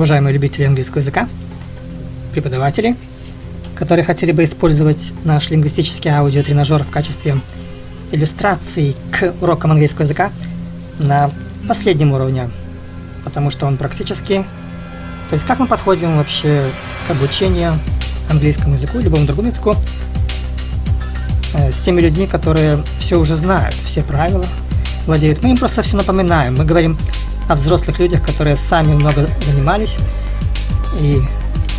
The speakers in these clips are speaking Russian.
уважаемые любители английского языка, преподаватели, которые хотели бы использовать наш лингвистический аудиотренажер в качестве иллюстрации к урокам английского языка на последнем уровне, потому что он практически... То есть как мы подходим вообще к обучению английскому языку, любому другому языку, э, с теми людьми, которые все уже знают, все правила владеют. Мы им просто все напоминаем. Мы говорим о взрослых людях, которые сами много занимались, и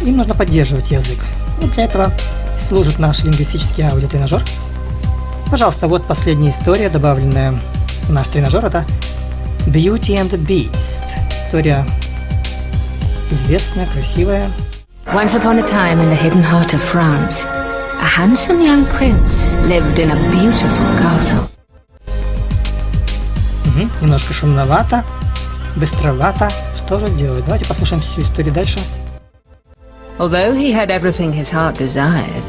им нужно поддерживать язык. И для этого служит наш лингвистический аудиотренажер. Пожалуйста, вот последняя история, добавленная в наш тренажер, это Beauty and the Beast. История известная, красивая. Once upon a time in the hidden heart of France, a handsome young prince lived in a beautiful castle. Угу, немножко шумновато, быстровато. Что же делать? Давайте послушаем всю историю дальше. Although he had everything his heart desired,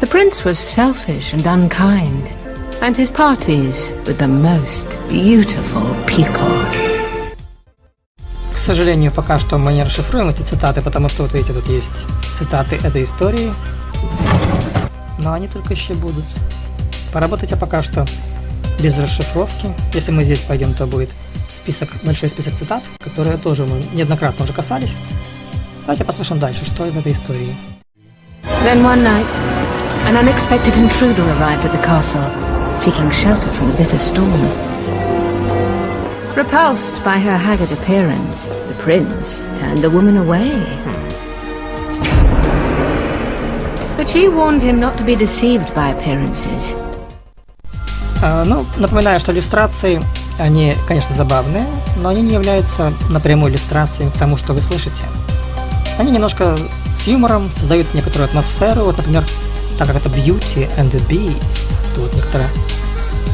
the prince was selfish and unkind, and his parties were the most beautiful people. К сожалению, пока что мы не расшифруем эти цитаты, потому что вот видите, тут есть цитаты этой истории, но они только еще будут. Поработайте пока что без расшифровки. Если мы здесь пойдем, то будет список, большой список цитат, которые тоже мы неоднократно уже касались. Давайте послушаем дальше, что в этой истории. Then one night, an unexpected intruder arrived at the castle, seeking shelter from the bitter storm. Repulsed by her haggard appearance, the prince turned the woman away. But she warned him not to be deceived by appearances. А, ну, напоминаю, что иллюстрации, они, конечно, забавные, но они не являются напрямую иллюстрациями к тому, что вы слышите. Они немножко с юмором создают некоторую атмосферу. Вот, например, так как это Beauty and the Beast, то вот некоторая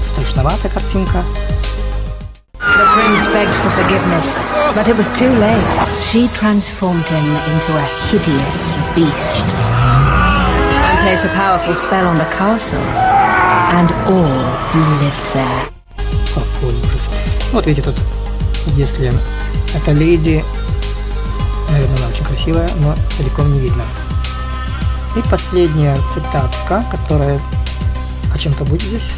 страшноватая картинка. The a powerful spell on the castle and all who lived there. Какой ужас. Вот видите, тут, если это леди, наверное, она очень красивая, но целиком не видно. И последняя цитатка, которая о чем-то будет здесь.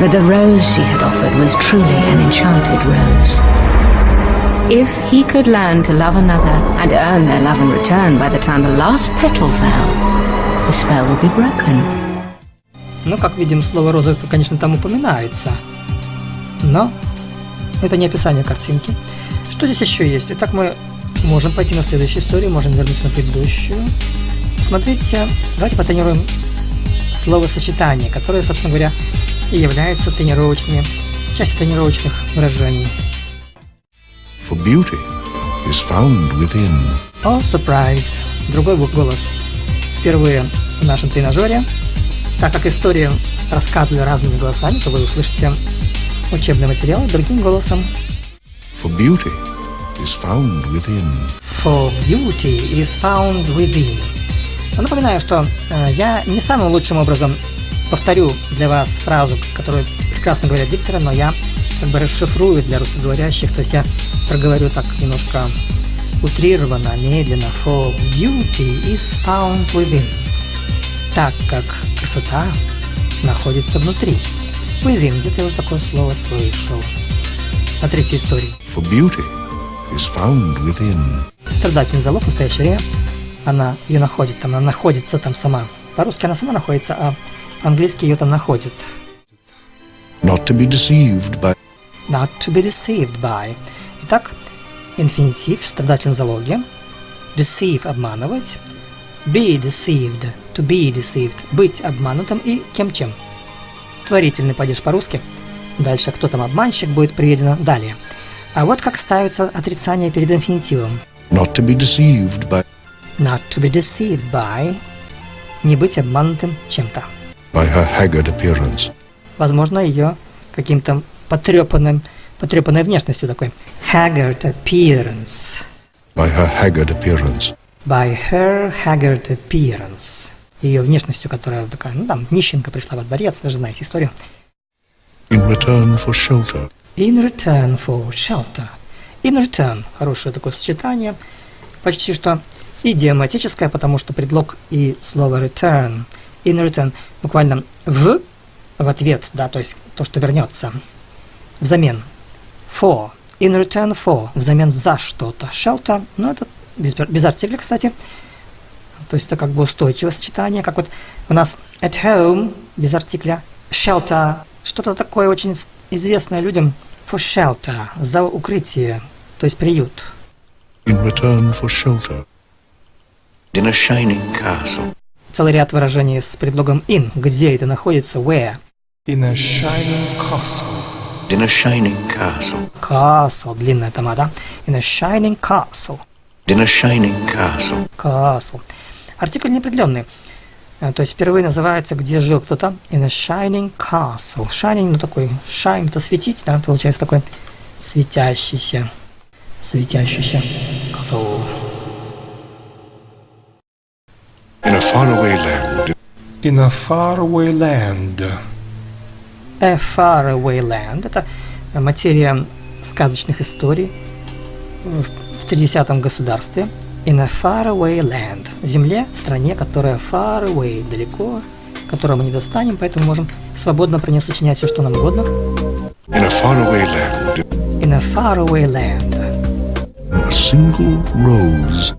But the rose she had offered was truly an enchanted rose. If he could learn to love another and earn their love in return by the time the last petal fell, the spell would be broken. Ну, как видим, слово «роза» это, конечно, там упоминается. Но это не описание картинки. Что здесь еще есть? Итак, мы можем пойти на следующую историю, можем вернуться на предыдущую. Смотрите, давайте потренируем словосочетание, которое, собственно говоря, и является тренировочными, частью тренировочных выражений. For beauty is found within. О, surprise! Другой голос. Впервые в нашем тренажере. Так как историю рассказывали разными голосами, то вы услышите учебный материал другим голосом. For beauty is found within. For beauty is found within. Но напоминаю, что э, я не самым лучшим образом повторю для вас фразу, которую прекрасно говорят дикторы, но я как бы расшифрую для русскоговорящих, то есть я проговорю так немножко утрированно, медленно. For beauty is found within. Так как красота находится внутри. Within, где-то я уже такое слово слышал. Смотрите историю. For beauty is found within. Страдательный залог в настоящее время. Она ее находит там, она находится там сама. По-русски она сама находится, а по-английски ее там находит. Not to be deceived by. Not to be deceived by. Итак, инфинитив в страдательном залоге. Deceive – обманывать. Be deceived – to be deceived – быть обманутым и кем-чем. Творительный падеж по-русски. Дальше кто там обманщик будет приведено далее. А вот как ставится отрицание перед инфинитивом. Not to be deceived by. Not to be deceived by – не быть обманутым чем-то. By her haggard appearance. Возможно, ее каким-то потрепанным, потрепанной внешностью такой. Haggard appearance. By her haggard appearance. By her haggard appearance. Ее внешностью, которая такая, ну там, нищенка пришла во дворец, вы же знаете историю. In return for shelter. In return for shelter. In return. Хорошее такое сочетание. почти что идиоматическое, потому что предлог и слово return, in return, буквально в, в ответ, да, то есть то, что вернется, взамен. For, in return for, взамен за что-то. Shelter, ну это без, без артикля, кстати. То есть это как бы устойчивое сочетание, как вот у нас at home, без артикля, shelter, что-то такое очень известное людям, for shelter, за укрытие, то есть приют. In return for shelter. In a shining castle. Целый ряд выражений с предлогом in, где это находится, where. In a shining castle. In a shining castle. Castle, длинная тома, да? In a shining castle. In a shining castle. Castle. Артикль неопределенный. Э, То есть впервые называется, где жил кто-то. In a shining castle. Shining, ну такой, shine, это светить, да, получается такой светящийся. Светящийся. Castle. In a faraway land. In a faraway land. A faraway land. Это материя сказочных историй в, в 30 государстве. In a faraway land. Земле, стране, которая far away, далеко, которую мы не достанем, поэтому можем свободно про нее сочинять все, что нам угодно. In a faraway land. In a faraway land. A single rose